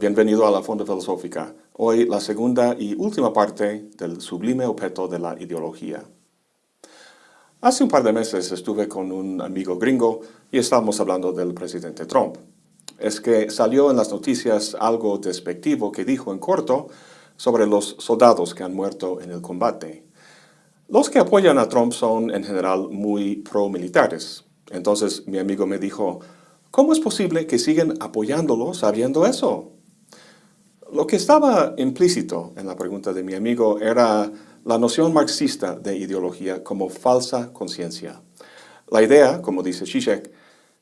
bienvenido a la Fonda Filosófica. Hoy la segunda y última parte del sublime objeto de la ideología. Hace un par de meses estuve con un amigo gringo y estábamos hablando del presidente Trump. Es que salió en las noticias algo despectivo que dijo en corto sobre los soldados que han muerto en el combate. Los que apoyan a Trump son en general muy pro-militares. Entonces mi amigo me dijo, ¿cómo es posible que siguen apoyándolo sabiendo eso? Lo que estaba implícito en la pregunta de mi amigo era la noción marxista de ideología como falsa conciencia. La idea, como dice Zizek,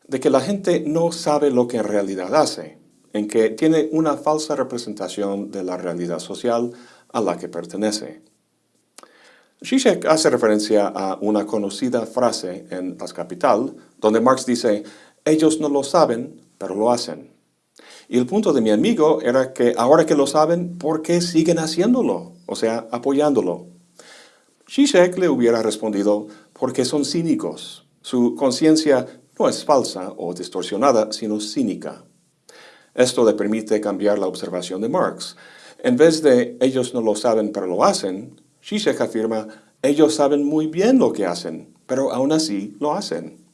de que la gente no sabe lo que en realidad hace, en que tiene una falsa representación de la realidad social a la que pertenece. Zizek hace referencia a una conocida frase en Las Capital, donde Marx dice, ellos no lo saben, pero lo hacen. Y el punto de mi amigo era que ahora que lo saben, ¿por qué siguen haciéndolo? O sea, apoyándolo. Zizek le hubiera respondido, porque son cínicos. Su conciencia no es falsa o distorsionada, sino cínica. Esto le permite cambiar la observación de Marx. En vez de ellos no lo saben pero lo hacen, Zizek afirma, ellos saben muy bien lo que hacen, pero aún así lo hacen.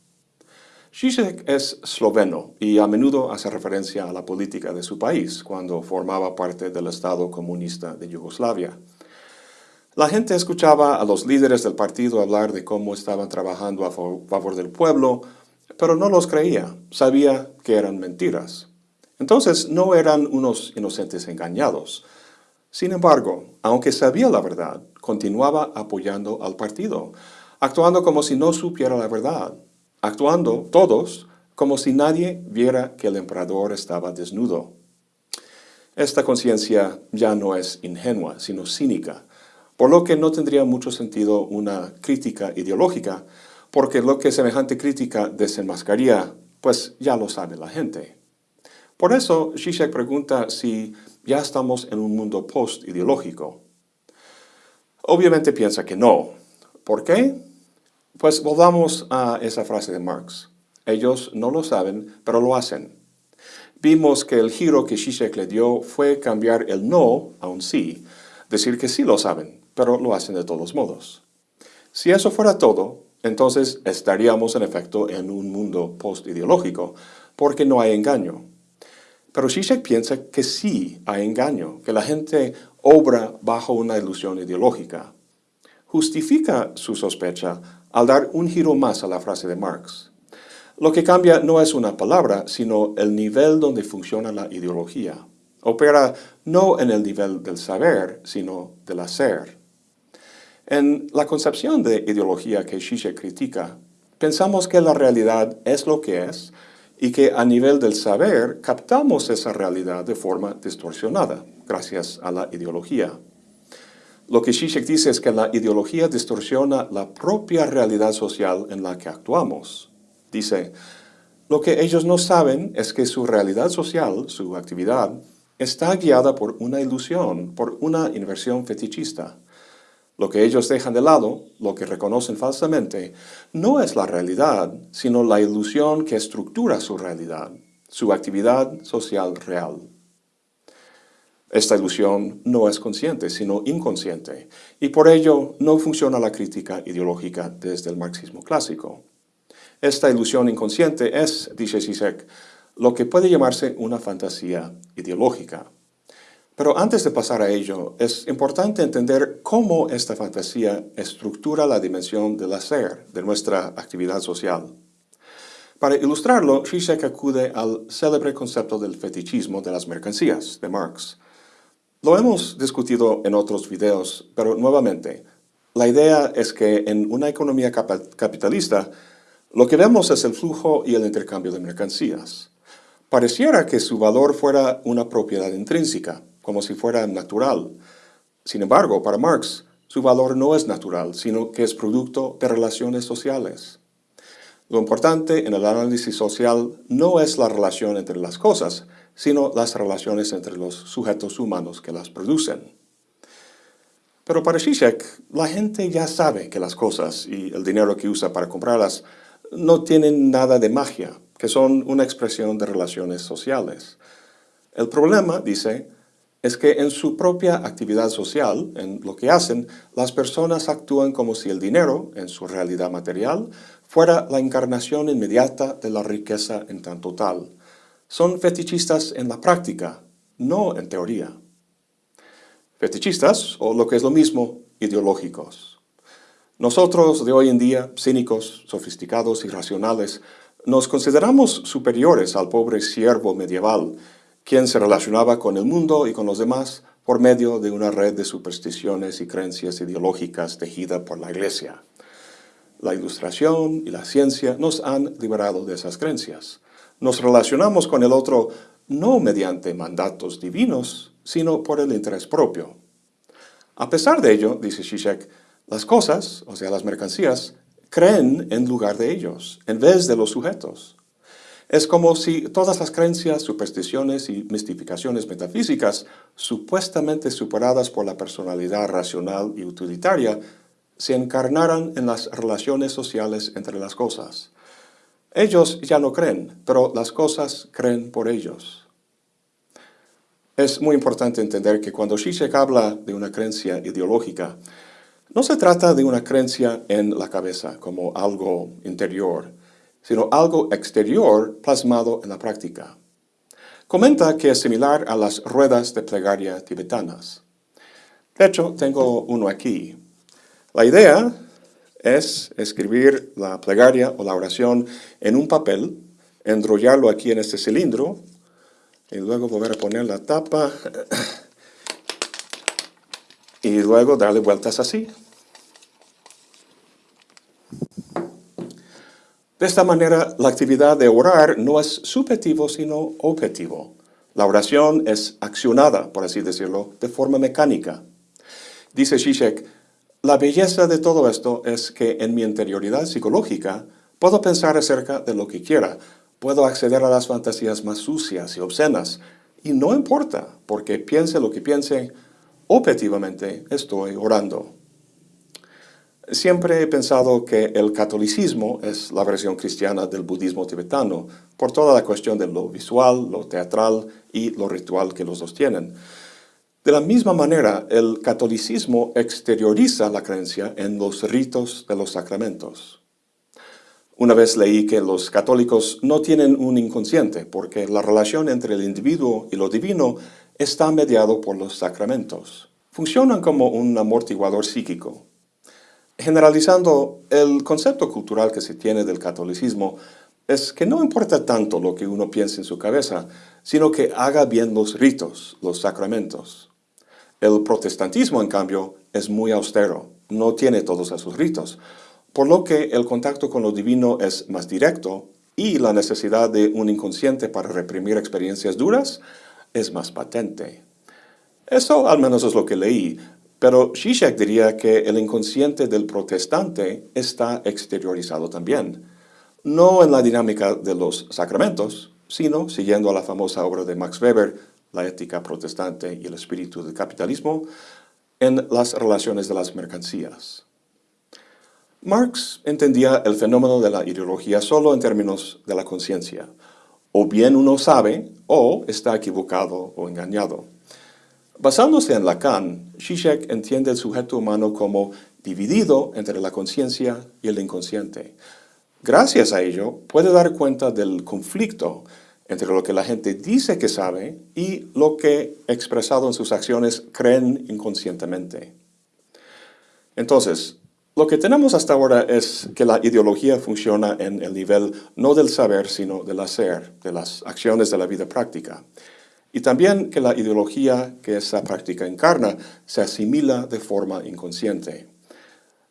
Zizek es esloveno y a menudo hace referencia a la política de su país cuando formaba parte del Estado comunista de Yugoslavia. La gente escuchaba a los líderes del partido hablar de cómo estaban trabajando a favor del pueblo, pero no los creía, sabía que eran mentiras. Entonces no eran unos inocentes engañados. Sin embargo, aunque sabía la verdad, continuaba apoyando al partido, actuando como si no supiera la verdad, actuando todos como si nadie viera que el emperador estaba desnudo. Esta conciencia ya no es ingenua, sino cínica, por lo que no tendría mucho sentido una crítica ideológica, porque lo que semejante crítica desenmascaría, pues ya lo sabe la gente. Por eso, Zizek pregunta si ya estamos en un mundo post-ideológico. Obviamente piensa que no. ¿Por qué? Pues volvamos a esa frase de Marx. Ellos no lo saben, pero lo hacen. Vimos que el giro que Zizek le dio fue cambiar el no a un sí, decir que sí lo saben, pero lo hacen de todos modos. Si eso fuera todo, entonces estaríamos en efecto en un mundo post-ideológico, porque no hay engaño. Pero Zizek piensa que sí hay engaño, que la gente obra bajo una ilusión ideológica. Justifica su sospecha al dar un giro más a la frase de Marx. Lo que cambia no es una palabra, sino el nivel donde funciona la ideología. Opera no en el nivel del saber, sino del hacer. En la concepción de ideología que Zizek critica, pensamos que la realidad es lo que es y que a nivel del saber captamos esa realidad de forma distorsionada, gracias a la ideología. Lo que Zizek dice es que la ideología distorsiona la propia realidad social en la que actuamos. Dice, lo que ellos no saben es que su realidad social, su actividad, está guiada por una ilusión, por una inversión fetichista. Lo que ellos dejan de lado, lo que reconocen falsamente, no es la realidad, sino la ilusión que estructura su realidad, su actividad social real. Esta ilusión no es consciente, sino inconsciente, y por ello no funciona la crítica ideológica desde el marxismo clásico. Esta ilusión inconsciente es, dice Zizek, lo que puede llamarse una fantasía ideológica. Pero antes de pasar a ello, es importante entender cómo esta fantasía estructura la dimensión del hacer, de nuestra actividad social. Para ilustrarlo, Zizek acude al célebre concepto del fetichismo de las mercancías, de Marx, lo hemos discutido en otros videos, pero nuevamente, la idea es que en una economía capitalista, lo que vemos es el flujo y el intercambio de mercancías. Pareciera que su valor fuera una propiedad intrínseca, como si fuera natural. Sin embargo, para Marx, su valor no es natural, sino que es producto de relaciones sociales. Lo importante en el análisis social no es la relación entre las cosas, sino las relaciones entre los sujetos humanos que las producen. Pero para Zizek, la gente ya sabe que las cosas y el dinero que usa para comprarlas no tienen nada de magia, que son una expresión de relaciones sociales. El problema, dice, es que en su propia actividad social, en lo que hacen, las personas actúan como si el dinero, en su realidad material, fuera la encarnación inmediata de la riqueza en tanto tal. Son fetichistas en la práctica, no en teoría. Fetichistas, o lo que es lo mismo, ideológicos. Nosotros de hoy en día, cínicos, sofisticados y racionales, nos consideramos superiores al pobre siervo medieval, quien se relacionaba con el mundo y con los demás por medio de una red de supersticiones y creencias ideológicas tejida por la Iglesia. La ilustración y la ciencia nos han liberado de esas creencias. Nos relacionamos con el otro no mediante mandatos divinos, sino por el interés propio. A pesar de ello, dice Zizek, las cosas, o sea, las mercancías, creen en lugar de ellos, en vez de los sujetos. Es como si todas las creencias, supersticiones y mistificaciones metafísicas, supuestamente superadas por la personalidad racional y utilitaria, se encarnaran en las relaciones sociales entre las cosas. Ellos ya no creen, pero las cosas creen por ellos. Es muy importante entender que cuando Zizek habla de una creencia ideológica, no se trata de una creencia en la cabeza como algo interior, sino algo exterior plasmado en la práctica. Comenta que es similar a las ruedas de plegaria tibetanas. De hecho, tengo uno aquí. La idea es escribir la plegaria o la oración en un papel, enrollarlo aquí en este cilindro, y luego volver a poner la tapa, y luego darle vueltas así. De esta manera, la actividad de orar no es subjetivo, sino objetivo. La oración es accionada, por así decirlo, de forma mecánica. Dice Zizek, la belleza de todo esto es que en mi interioridad psicológica puedo pensar acerca de lo que quiera, puedo acceder a las fantasías más sucias y obscenas, y no importa, porque piense lo que piense, objetivamente estoy orando. Siempre he pensado que el catolicismo es la versión cristiana del budismo tibetano, por toda la cuestión de lo visual, lo teatral y lo ritual que los dos tienen. De la misma manera, el catolicismo exterioriza la creencia en los ritos de los sacramentos. Una vez leí que los católicos no tienen un inconsciente, porque la relación entre el individuo y lo divino está mediado por los sacramentos. Funcionan como un amortiguador psíquico, Generalizando, el concepto cultural que se tiene del catolicismo es que no importa tanto lo que uno piense en su cabeza, sino que haga bien los ritos, los sacramentos. El protestantismo, en cambio, es muy austero, no tiene todos esos ritos, por lo que el contacto con lo divino es más directo y la necesidad de un inconsciente para reprimir experiencias duras es más patente. Eso al menos es lo que leí, pero Zizek diría que el inconsciente del protestante está exteriorizado también, no en la dinámica de los sacramentos, sino, siguiendo a la famosa obra de Max Weber, La ética protestante y el espíritu del capitalismo, en las relaciones de las mercancías. Marx entendía el fenómeno de la ideología solo en términos de la conciencia. O bien uno sabe, o está equivocado o engañado. Basándose en Lacan, Zizek entiende el sujeto humano como dividido entre la conciencia y el inconsciente. Gracias a ello, puede dar cuenta del conflicto entre lo que la gente dice que sabe y lo que, expresado en sus acciones, creen inconscientemente. Entonces, lo que tenemos hasta ahora es que la ideología funciona en el nivel no del saber, sino del hacer, de las acciones de la vida práctica y también que la ideología que esa práctica encarna se asimila de forma inconsciente.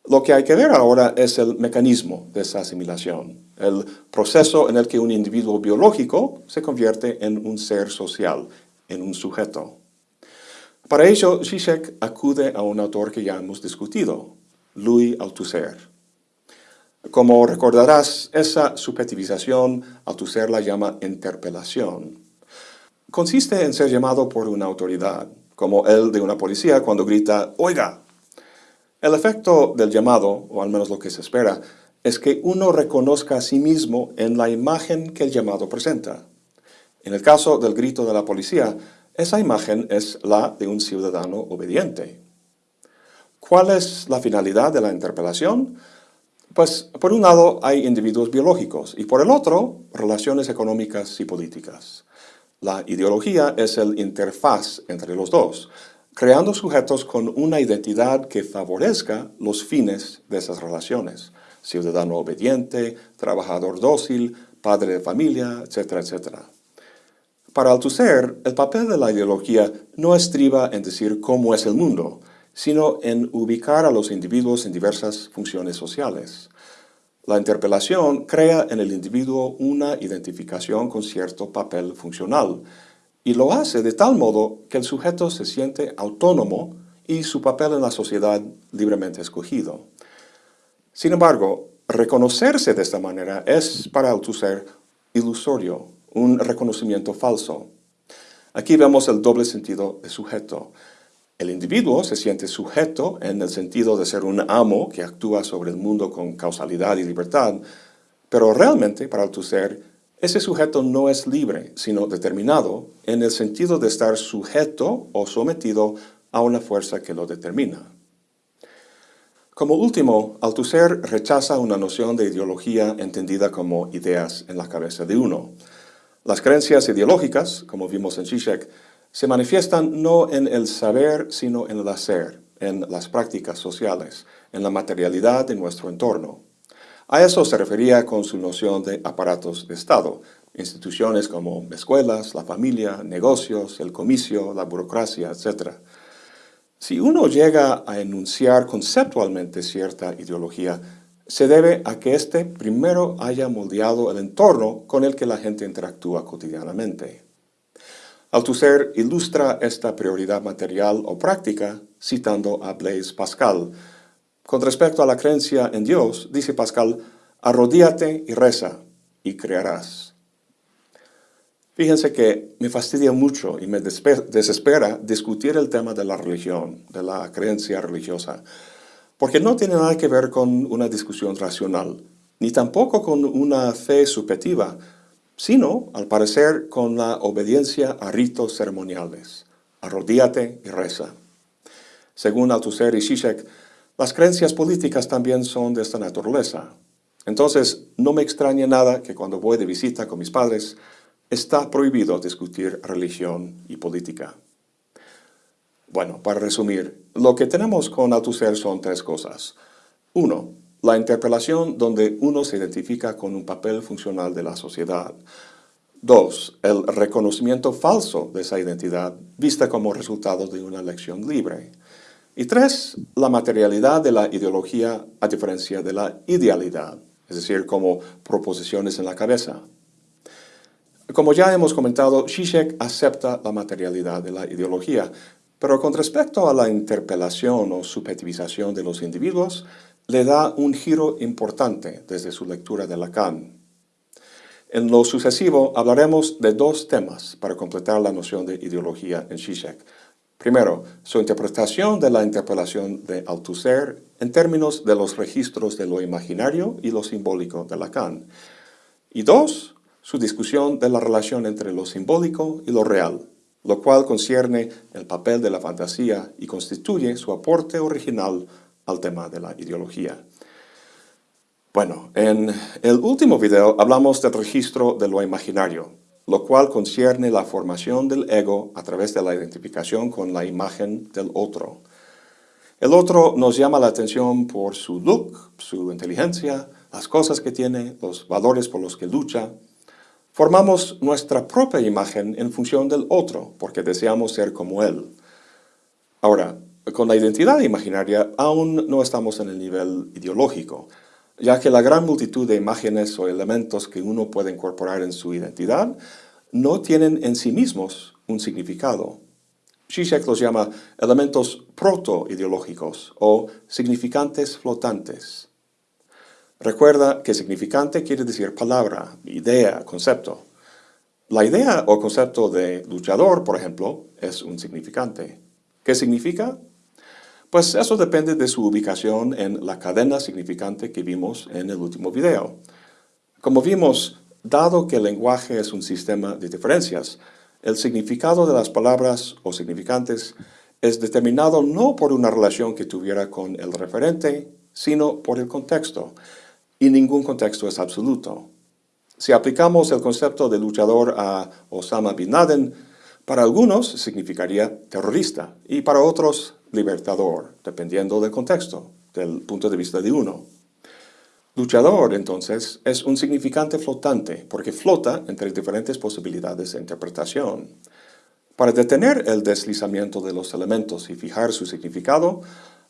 Lo que hay que ver ahora es el mecanismo de esa asimilación, el proceso en el que un individuo biológico se convierte en un ser social, en un sujeto. Para ello, Zizek acude a un autor que ya hemos discutido, Louis Althusser. Como recordarás, esa subjetivización Althusser la llama interpelación consiste en ser llamado por una autoridad, como el de una policía cuando grita, ¡Oiga! El efecto del llamado, o al menos lo que se espera, es que uno reconozca a sí mismo en la imagen que el llamado presenta. En el caso del grito de la policía, esa imagen es la de un ciudadano obediente. ¿Cuál es la finalidad de la interpelación? Pues por un lado hay individuos biológicos y por el otro relaciones económicas y políticas. La ideología es el interfaz entre los dos, creando sujetos con una identidad que favorezca los fines de esas relaciones. Ciudadano obediente, trabajador dócil, padre de familia, etcétera, etcétera. Para Althusser, el papel de la ideología no estriba en decir cómo es el mundo, sino en ubicar a los individuos en diversas funciones sociales. La interpelación crea en el individuo una identificación con cierto papel funcional y lo hace de tal modo que el sujeto se siente autónomo y su papel en la sociedad libremente escogido. Sin embargo, reconocerse de esta manera es para Althusser ilusorio, un reconocimiento falso. Aquí vemos el doble sentido de sujeto. El individuo se siente sujeto en el sentido de ser un amo que actúa sobre el mundo con causalidad y libertad, pero realmente, para Althusser, ese sujeto no es libre, sino determinado, en el sentido de estar sujeto o sometido a una fuerza que lo determina. Como último, Althusser rechaza una noción de ideología entendida como ideas en la cabeza de uno. Las creencias ideológicas, como vimos en Zizek, se manifiestan no en el saber, sino en el hacer, en las prácticas sociales, en la materialidad de nuestro entorno. A eso se refería con su noción de aparatos de Estado, instituciones como escuelas, la familia, negocios, el comicio, la burocracia, etc. Si uno llega a enunciar conceptualmente cierta ideología, se debe a que éste primero haya moldeado el entorno con el que la gente interactúa cotidianamente. Althusser ilustra esta prioridad material o práctica citando a Blaise Pascal. Con respecto a la creencia en Dios, dice Pascal, arrodíate y reza, y crearás. Fíjense que me fastidia mucho y me desespera discutir el tema de la religión, de la creencia religiosa, porque no tiene nada que ver con una discusión racional, ni tampoco con una fe subjetiva, sino, al parecer, con la obediencia a ritos ceremoniales. Arrodíate y reza. Según Althusser y Zizek, las creencias políticas también son de esta naturaleza. Entonces, no me extraña nada que cuando voy de visita con mis padres, está prohibido discutir religión y política. Bueno, para resumir, lo que tenemos con Althusser son tres cosas. Uno, la interpelación donde uno se identifica con un papel funcional de la sociedad. Dos, el reconocimiento falso de esa identidad vista como resultado de una elección libre. Y tres, la materialidad de la ideología a diferencia de la idealidad, es decir, como proposiciones en la cabeza. Como ya hemos comentado, Zizek acepta la materialidad de la ideología, pero con respecto a la interpelación o subjetivización de los individuos, le da un giro importante desde su lectura de Lacan. En lo sucesivo hablaremos de dos temas para completar la noción de ideología en Zizek. Primero, su interpretación de la interpelación de Althusser en términos de los registros de lo imaginario y lo simbólico de Lacan. Y dos, su discusión de la relación entre lo simbólico y lo real, lo cual concierne el papel de la fantasía y constituye su aporte original al tema de la ideología. Bueno, en el último video hablamos del registro de lo imaginario, lo cual concierne la formación del ego a través de la identificación con la imagen del otro. El otro nos llama la atención por su look, su inteligencia, las cosas que tiene, los valores por los que lucha. Formamos nuestra propia imagen en función del otro, porque deseamos ser como él. Ahora, con la identidad imaginaria aún no estamos en el nivel ideológico, ya que la gran multitud de imágenes o elementos que uno puede incorporar en su identidad no tienen en sí mismos un significado. Zizek los llama elementos proto-ideológicos o significantes flotantes. Recuerda que significante quiere decir palabra, idea, concepto. La idea o concepto de luchador, por ejemplo, es un significante. ¿Qué significa? Pues eso depende de su ubicación en la cadena significante que vimos en el último video. Como vimos, dado que el lenguaje es un sistema de diferencias, el significado de las palabras o significantes es determinado no por una relación que tuviera con el referente, sino por el contexto, y ningún contexto es absoluto. Si aplicamos el concepto de luchador a Osama Bin Laden, para algunos significaría terrorista y para otros libertador, dependiendo del contexto, del punto de vista de uno. Luchador, entonces, es un significante flotante porque flota entre diferentes posibilidades de interpretación. Para detener el deslizamiento de los elementos y fijar su significado,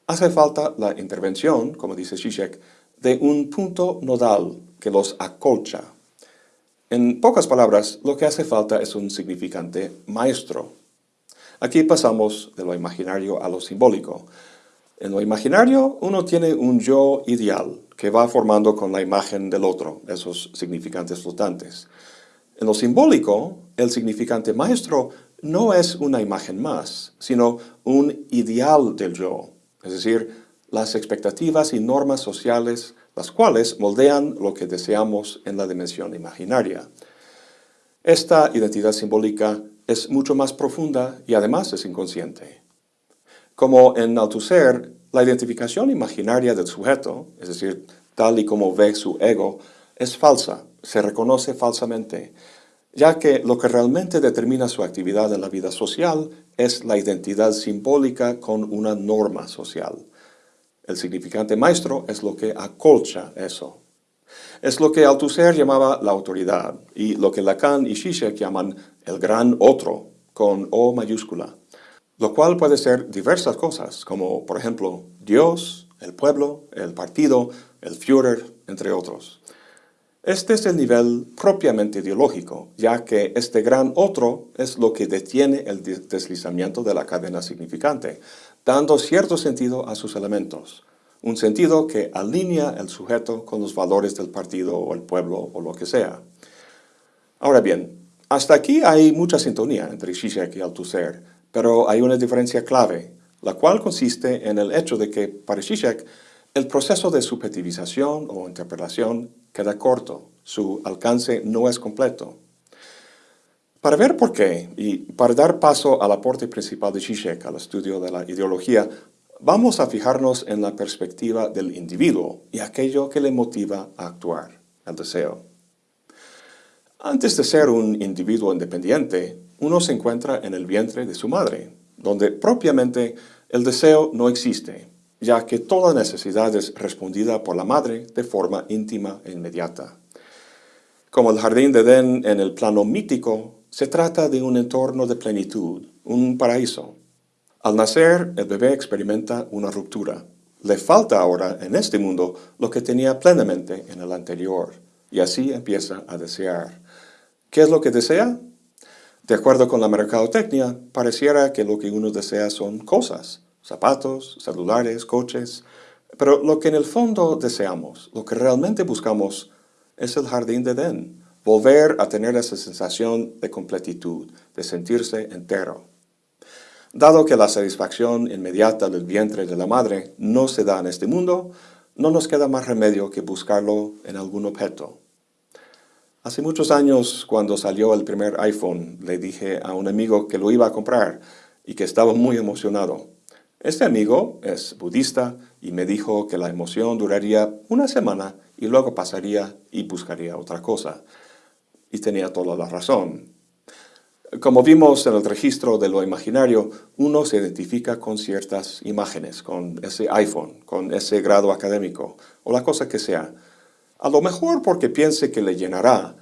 hace falta la intervención, como dice Zizek, de un punto nodal que los acolcha. En pocas palabras, lo que hace falta es un significante maestro. Aquí pasamos de lo imaginario a lo simbólico. En lo imaginario, uno tiene un yo ideal que va formando con la imagen del otro, esos significantes flotantes. En lo simbólico, el significante maestro no es una imagen más, sino un ideal del yo, es decir, las expectativas y normas sociales, las cuales moldean lo que deseamos en la dimensión imaginaria. Esta identidad simbólica es mucho más profunda y además es inconsciente. Como en Althusser, la identificación imaginaria del sujeto, es decir, tal y como ve su ego, es falsa, se reconoce falsamente, ya que lo que realmente determina su actividad en la vida social es la identidad simbólica con una norma social. El significante maestro es lo que acolcha eso. Es lo que Althusser llamaba la autoridad y lo que Lacan y Zizek llaman el gran otro, con O mayúscula, lo cual puede ser diversas cosas, como por ejemplo Dios, el pueblo, el partido, el Führer, entre otros. Este es el nivel propiamente ideológico, ya que este gran otro es lo que detiene el deslizamiento de la cadena significante, dando cierto sentido a sus elementos, un sentido que alinea el sujeto con los valores del partido o el pueblo o lo que sea. Ahora bien, hasta aquí hay mucha sintonía entre Zizek y Althusser, pero hay una diferencia clave, la cual consiste en el hecho de que, para Zizek, el proceso de subjetivización o interpretación queda corto, su alcance no es completo. Para ver por qué, y para dar paso al aporte principal de Zizek al estudio de la ideología, vamos a fijarnos en la perspectiva del individuo y aquello que le motiva a actuar, el deseo. Antes de ser un individuo independiente, uno se encuentra en el vientre de su madre, donde propiamente el deseo no existe, ya que toda necesidad es respondida por la madre de forma íntima e inmediata. Como el jardín de Edén en el plano mítico, se trata de un entorno de plenitud, un paraíso. Al nacer, el bebé experimenta una ruptura. Le falta ahora en este mundo lo que tenía plenamente en el anterior, y así empieza a desear. ¿Qué es lo que desea? De acuerdo con la mercadotecnia, pareciera que lo que uno desea son cosas, zapatos, celulares, coches, pero lo que en el fondo deseamos, lo que realmente buscamos, es el jardín de Edén, volver a tener esa sensación de completitud, de sentirse entero. Dado que la satisfacción inmediata del vientre de la madre no se da en este mundo, no nos queda más remedio que buscarlo en algún objeto. Hace muchos años, cuando salió el primer iPhone, le dije a un amigo que lo iba a comprar y que estaba muy emocionado. Este amigo es budista y me dijo que la emoción duraría una semana y luego pasaría y buscaría otra cosa. Y tenía toda la razón. Como vimos en el registro de lo imaginario, uno se identifica con ciertas imágenes, con ese iPhone, con ese grado académico, o la cosa que sea. A lo mejor porque piense que le llenará.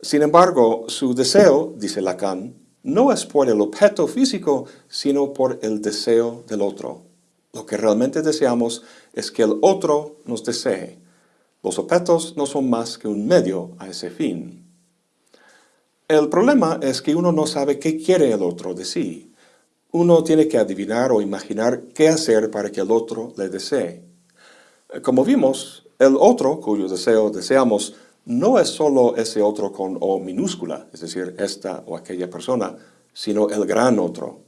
Sin embargo, su deseo, dice Lacan, no es por el objeto físico, sino por el deseo del otro. Lo que realmente deseamos es que el otro nos desee. Los objetos no son más que un medio a ese fin. El problema es que uno no sabe qué quiere el otro de sí. Uno tiene que adivinar o imaginar qué hacer para que el otro le desee. Como vimos, el otro cuyo deseo deseamos no es solo ese otro con O minúscula, es decir, esta o aquella persona, sino el gran otro.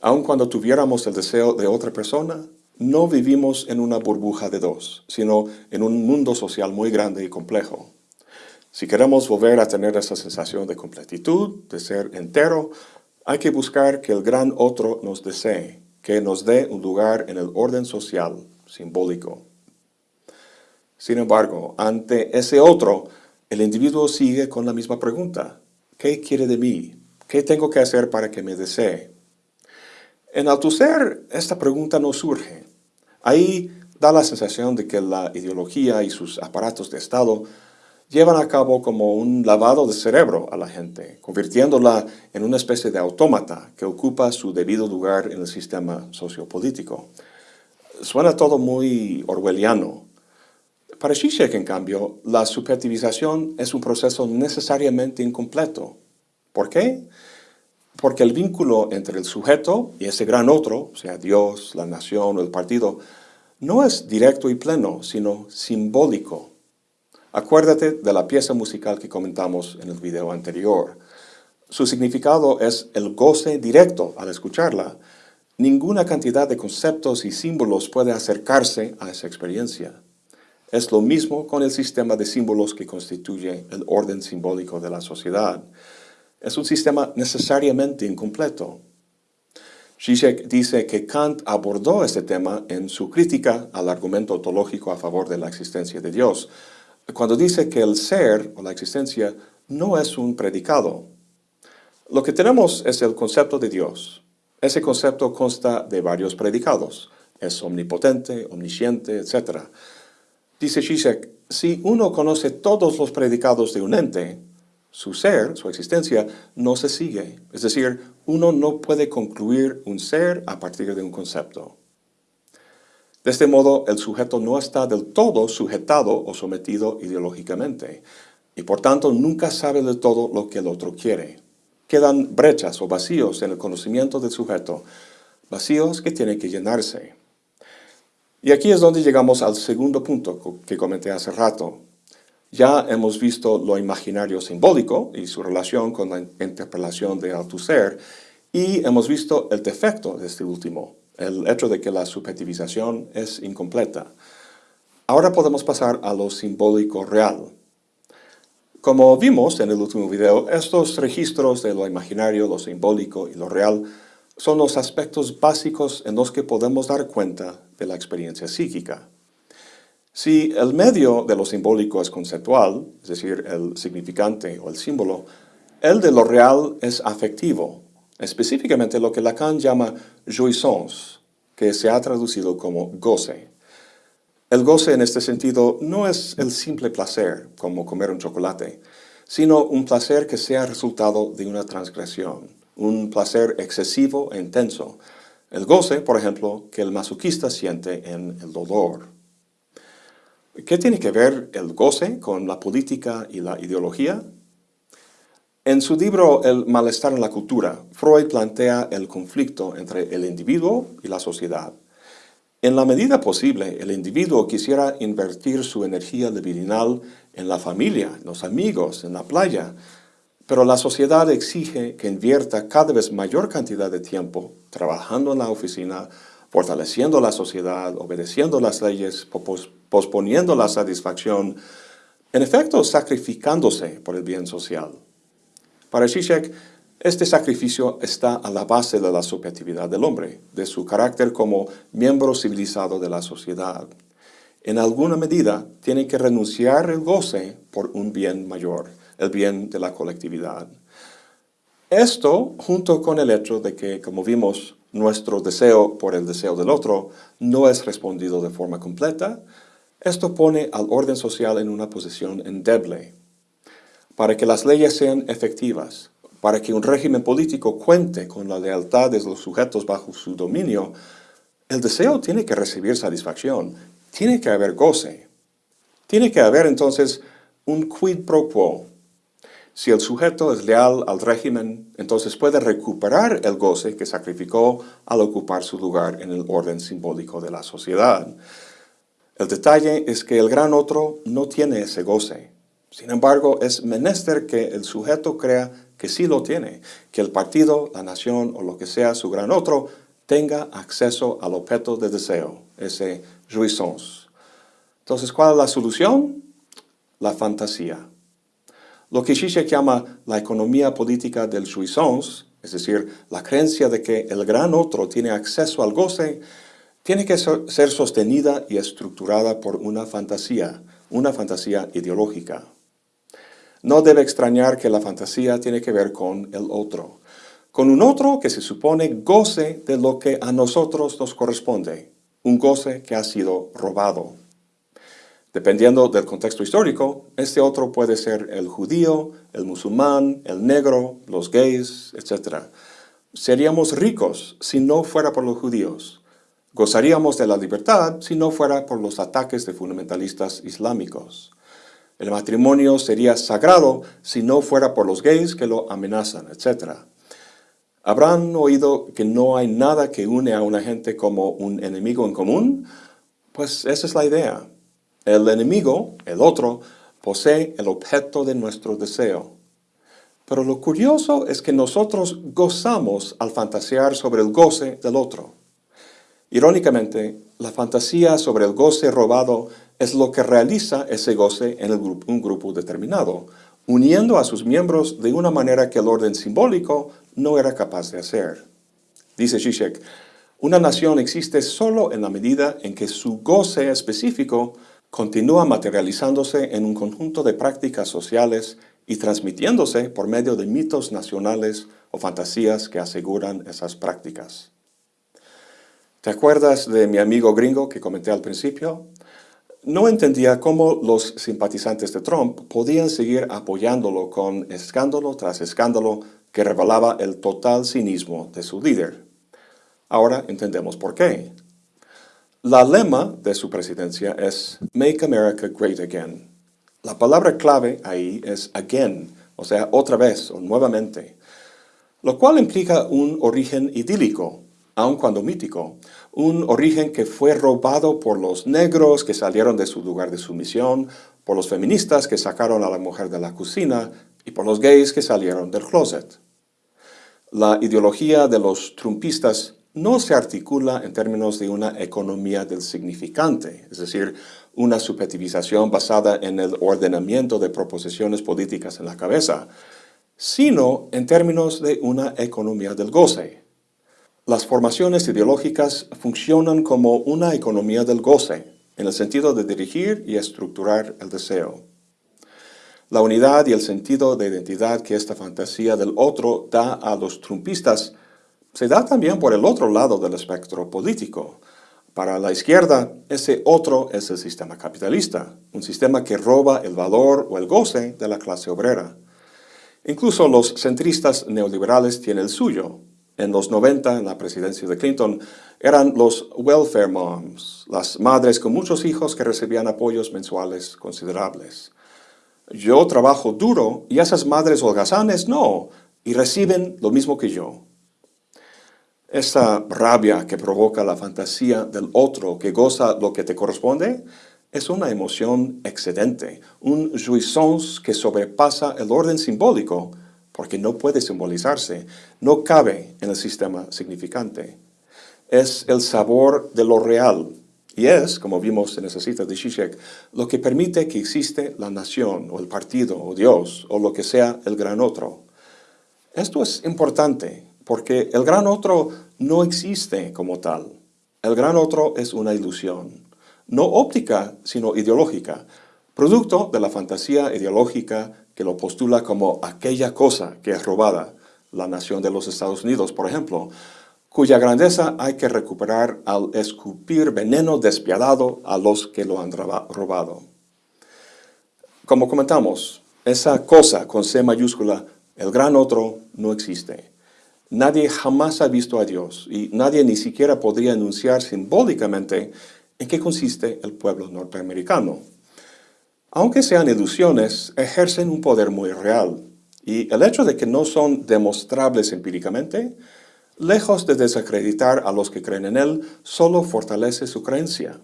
Aun cuando tuviéramos el deseo de otra persona, no vivimos en una burbuja de dos, sino en un mundo social muy grande y complejo. Si queremos volver a tener esa sensación de completitud, de ser entero, hay que buscar que el gran otro nos desee, que nos dé un lugar en el orden social simbólico. Sin embargo, ante ese otro, el individuo sigue con la misma pregunta. ¿Qué quiere de mí? ¿Qué tengo que hacer para que me desee? En Althusser, esta pregunta no surge. Ahí da la sensación de que la ideología y sus aparatos de Estado llevan a cabo como un lavado de cerebro a la gente, convirtiéndola en una especie de autómata que ocupa su debido lugar en el sistema sociopolítico. Suena todo muy orwelliano. Para Zizek, en cambio, la subjetivización es un proceso necesariamente incompleto. ¿Por qué? Porque el vínculo entre el sujeto y ese gran otro, sea Dios, la nación o el partido, no es directo y pleno, sino simbólico. Acuérdate de la pieza musical que comentamos en el video anterior. Su significado es el goce directo al escucharla. Ninguna cantidad de conceptos y símbolos puede acercarse a esa experiencia. Es lo mismo con el sistema de símbolos que constituye el orden simbólico de la sociedad. Es un sistema necesariamente incompleto. Zizek dice que Kant abordó este tema en su crítica al argumento ontológico a favor de la existencia de Dios, cuando dice que el ser o la existencia no es un predicado. Lo que tenemos es el concepto de Dios. Ese concepto consta de varios predicados. Es omnipotente, omnisciente, etc. Dice Zizek, si uno conoce todos los predicados de un ente, su ser, su existencia, no se sigue. Es decir, uno no puede concluir un ser a partir de un concepto. De este modo, el sujeto no está del todo sujetado o sometido ideológicamente, y por tanto nunca sabe del todo lo que el otro quiere. Quedan brechas o vacíos en el conocimiento del sujeto, vacíos que tienen que llenarse. Y aquí es donde llegamos al segundo punto que comenté hace rato, ya hemos visto lo imaginario simbólico y su relación con la interpelación de Althusser, y hemos visto el defecto de este último, el hecho de que la subjetivización es incompleta. Ahora podemos pasar a lo simbólico real. Como vimos en el último video, estos registros de lo imaginario, lo simbólico y lo real son los aspectos básicos en los que podemos dar cuenta de la experiencia psíquica. Si el medio de lo simbólico es conceptual, es decir, el significante o el símbolo, el de lo real es afectivo, específicamente lo que Lacan llama jouissance, que se ha traducido como goce. El goce en este sentido no es el simple placer, como comer un chocolate, sino un placer que sea resultado de una transgresión, un placer excesivo e intenso. El goce, por ejemplo, que el masoquista siente en el dolor. ¿Qué tiene que ver el goce con la política y la ideología? En su libro El malestar en la cultura, Freud plantea el conflicto entre el individuo y la sociedad. En la medida posible, el individuo quisiera invertir su energía libidinal en la familia, en los amigos, en la playa, pero la sociedad exige que invierta cada vez mayor cantidad de tiempo trabajando en la oficina, fortaleciendo la sociedad, obedeciendo las leyes, posponiendo la satisfacción, en efecto sacrificándose por el bien social. Para Zizek, este sacrificio está a la base de la subjetividad del hombre, de su carácter como miembro civilizado de la sociedad. En alguna medida, tiene que renunciar el goce por un bien mayor, el bien de la colectividad. Esto, junto con el hecho de que, como vimos, nuestro deseo por el deseo del otro no es respondido de forma completa, esto pone al orden social en una posición endeble. Para que las leyes sean efectivas, para que un régimen político cuente con la lealtad de los sujetos bajo su dominio, el deseo tiene que recibir satisfacción, tiene que haber goce. Tiene que haber entonces un quid pro quo. Si el sujeto es leal al régimen, entonces puede recuperar el goce que sacrificó al ocupar su lugar en el orden simbólico de la sociedad. El detalle es que el gran otro no tiene ese goce. Sin embargo, es menester que el sujeto crea que sí lo tiene, que el partido, la nación o lo que sea su gran otro tenga acceso al objeto de deseo, ese jouissance. Entonces, ¿cuál es la solución? La fantasía. Lo que Zizek llama la economía política del jouissance, es decir, la creencia de que el gran otro tiene acceso al goce, tiene que ser sostenida y estructurada por una fantasía, una fantasía ideológica. No debe extrañar que la fantasía tiene que ver con el otro, con un otro que se supone goce de lo que a nosotros nos corresponde, un goce que ha sido robado. Dependiendo del contexto histórico, este otro puede ser el judío, el musulmán, el negro, los gays, etc. Seríamos ricos si no fuera por los judíos. Gozaríamos de la libertad si no fuera por los ataques de fundamentalistas islámicos. El matrimonio sería sagrado si no fuera por los gays que lo amenazan, etc. ¿Habrán oído que no hay nada que une a una gente como un enemigo en común? Pues esa es la idea. El enemigo, el otro, posee el objeto de nuestro deseo. Pero lo curioso es que nosotros gozamos al fantasear sobre el goce del otro. Irónicamente, la fantasía sobre el goce robado es lo que realiza ese goce en un grupo determinado, uniendo a sus miembros de una manera que el orden simbólico no era capaz de hacer. Dice Zizek, una nación existe solo en la medida en que su goce específico continúa materializándose en un conjunto de prácticas sociales y transmitiéndose por medio de mitos nacionales o fantasías que aseguran esas prácticas. ¿Te acuerdas de mi amigo gringo que comenté al principio? No entendía cómo los simpatizantes de Trump podían seguir apoyándolo con escándalo tras escándalo que revelaba el total cinismo de su líder. Ahora entendemos por qué. La lema de su presidencia es Make America Great Again. La palabra clave ahí es again, o sea, otra vez o nuevamente, lo cual implica un origen idílico, aun cuando mítico, un origen que fue robado por los negros que salieron de su lugar de sumisión, por los feministas que sacaron a la mujer de la cocina y por los gays que salieron del closet. La ideología de los trumpistas no se articula en términos de una economía del significante, es decir, una subjetivización basada en el ordenamiento de proposiciones políticas en la cabeza, sino en términos de una economía del goce, las formaciones ideológicas funcionan como una economía del goce, en el sentido de dirigir y estructurar el deseo. La unidad y el sentido de identidad que esta fantasía del otro da a los trumpistas se da también por el otro lado del espectro político. Para la izquierda, ese otro es el sistema capitalista, un sistema que roba el valor o el goce de la clase obrera. Incluso los centristas neoliberales tienen el suyo, en los 90, en la presidencia de Clinton, eran los welfare moms, las madres con muchos hijos que recibían apoyos mensuales considerables. Yo trabajo duro y esas madres holgazanes no, y reciben lo mismo que yo. Esa rabia que provoca la fantasía del otro que goza lo que te corresponde es una emoción excedente, un jouissance que sobrepasa el orden simbólico porque no puede simbolizarse, no cabe en el sistema significante. Es el sabor de lo real, y es, como vimos en esa cita de Zizek, lo que permite que existe la nación, o el partido, o Dios, o lo que sea el gran otro. Esto es importante, porque el gran otro no existe como tal. El gran otro es una ilusión, no óptica, sino ideológica, producto de la fantasía ideológica que lo postula como aquella cosa que es robada, la nación de los Estados Unidos, por ejemplo, cuya grandeza hay que recuperar al escupir veneno despiadado a los que lo han robado. Como comentamos, esa cosa con C mayúscula, el gran otro, no existe. Nadie jamás ha visto a Dios y nadie ni siquiera podría enunciar simbólicamente en qué consiste el pueblo norteamericano aunque sean ilusiones, ejercen un poder muy real. Y el hecho de que no son demostrables empíricamente, lejos de desacreditar a los que creen en él, solo fortalece su creencia.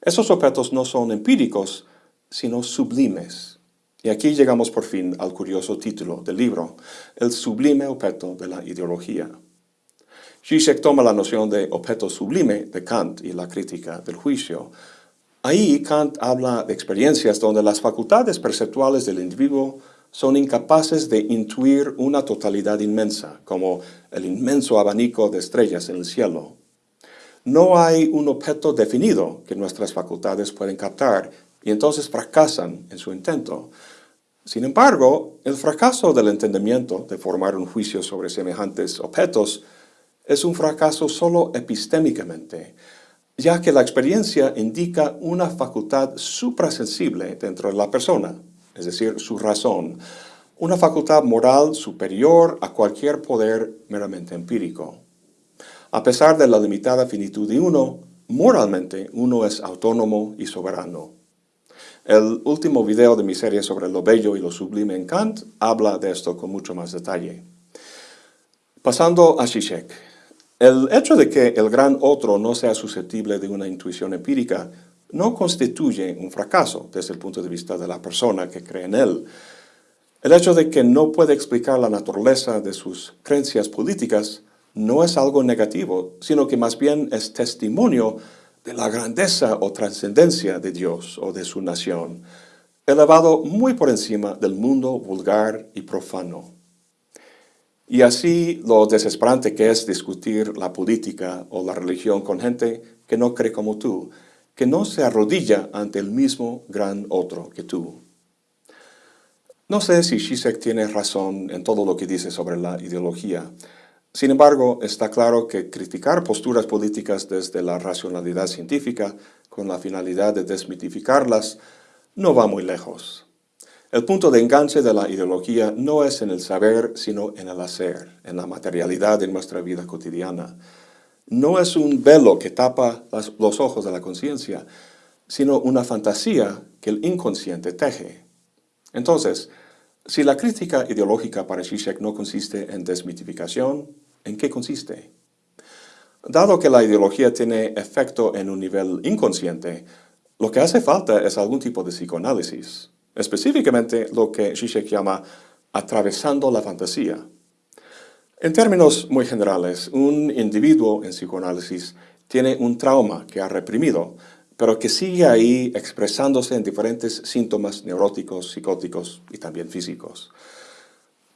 Esos objetos no son empíricos, sino sublimes. Y aquí llegamos por fin al curioso título del libro, el sublime objeto de la ideología. Zizek toma la noción de objeto sublime de Kant y la crítica del juicio, Ahí Kant habla de experiencias donde las facultades perceptuales del individuo son incapaces de intuir una totalidad inmensa, como el inmenso abanico de estrellas en el cielo. No hay un objeto definido que nuestras facultades pueden captar y entonces fracasan en su intento. Sin embargo, el fracaso del entendimiento de formar un juicio sobre semejantes objetos es un fracaso solo epistémicamente, ya que la experiencia indica una facultad suprasensible dentro de la persona, es decir, su razón, una facultad moral superior a cualquier poder meramente empírico. A pesar de la limitada finitud de uno, moralmente uno es autónomo y soberano. El último video de mi serie sobre lo bello y lo sublime en Kant habla de esto con mucho más detalle. Pasando a Zizek. El hecho de que el gran otro no sea susceptible de una intuición empírica no constituye un fracaso desde el punto de vista de la persona que cree en él. El hecho de que no puede explicar la naturaleza de sus creencias políticas no es algo negativo, sino que más bien es testimonio de la grandeza o trascendencia de Dios o de su nación, elevado muy por encima del mundo vulgar y profano. Y así lo desesperante que es discutir la política o la religión con gente que no cree como tú, que no se arrodilla ante el mismo gran otro que tú. No sé si Zizek tiene razón en todo lo que dice sobre la ideología, sin embargo, está claro que criticar posturas políticas desde la racionalidad científica con la finalidad de desmitificarlas no va muy lejos. El punto de enganche de la ideología no es en el saber, sino en el hacer, en la materialidad de nuestra vida cotidiana. No es un velo que tapa los ojos de la conciencia, sino una fantasía que el inconsciente teje. Entonces, si la crítica ideológica para Zizek no consiste en desmitificación, ¿en qué consiste? Dado que la ideología tiene efecto en un nivel inconsciente, lo que hace falta es algún tipo de psicoanálisis, específicamente lo que Zizek llama atravesando la fantasía. En términos muy generales, un individuo en psicoanálisis tiene un trauma que ha reprimido, pero que sigue ahí expresándose en diferentes síntomas neuróticos, psicóticos y también físicos.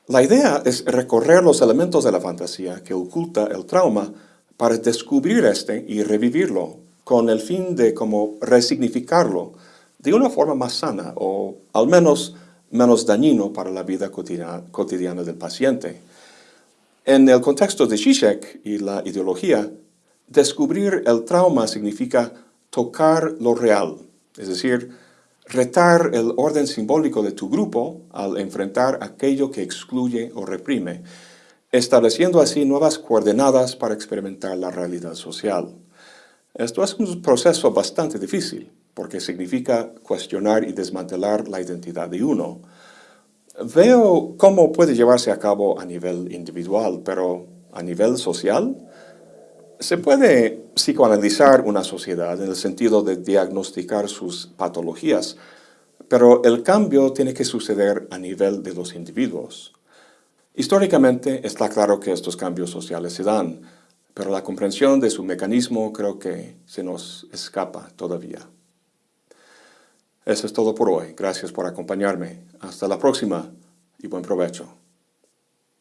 La idea es recorrer los elementos de la fantasía que oculta el trauma para descubrir este y revivirlo, con el fin de como resignificarlo de una forma más sana o al menos menos dañino para la vida cotidiana, cotidiana del paciente. En el contexto de Zizek y la ideología, descubrir el trauma significa tocar lo real, es decir, retar el orden simbólico de tu grupo al enfrentar aquello que excluye o reprime, estableciendo así nuevas coordenadas para experimentar la realidad social. Esto es un proceso bastante difícil, porque significa cuestionar y desmantelar la identidad de uno. Veo cómo puede llevarse a cabo a nivel individual, pero a nivel social, se puede psicoanalizar una sociedad en el sentido de diagnosticar sus patologías, pero el cambio tiene que suceder a nivel de los individuos. Históricamente está claro que estos cambios sociales se dan, pero la comprensión de su mecanismo creo que se nos escapa todavía. Eso es todo por hoy. Gracias por acompañarme. Hasta la próxima y buen provecho.